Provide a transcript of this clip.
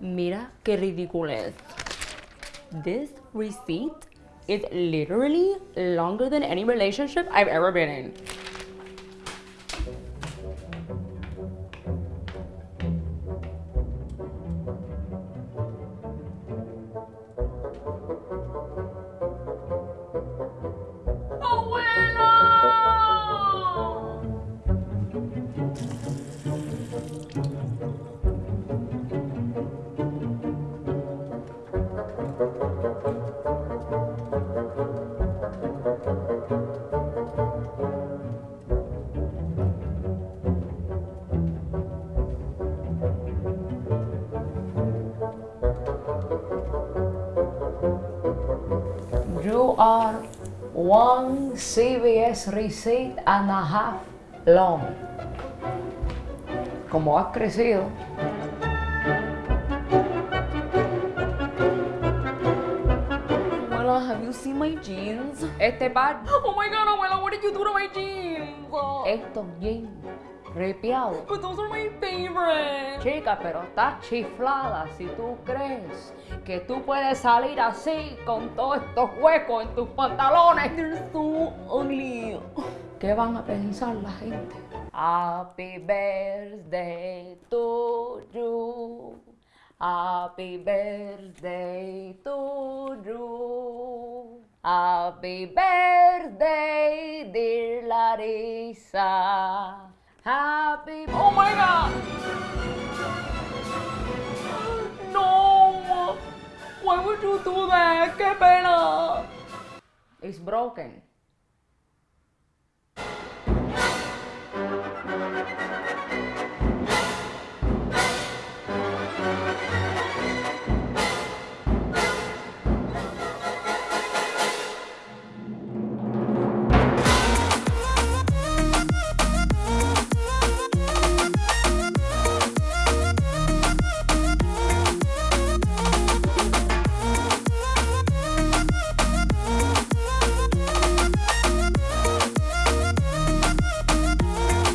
Mira qué ridiculez. This receipt is literally longer than any relationship I've ever been in. You are one CBS receipt and a half long. Como has crecido, have you seen my jeans? este par, Oh my god, abuela, what did you do to my jeans? estos jeans ripiados. But those are my favorite. Chica, pero estás chiflada si tú crees que tú puedes salir así con todos estos huecos en tus pantalones. They're so ugly. ¿Qué van a pensar la gente? Happy birthday to you. Happy birthday to you. Happy birthday, dear Larissa. Happy Oh my god. No. Why would you do that? ¡Qué pena! It's broken.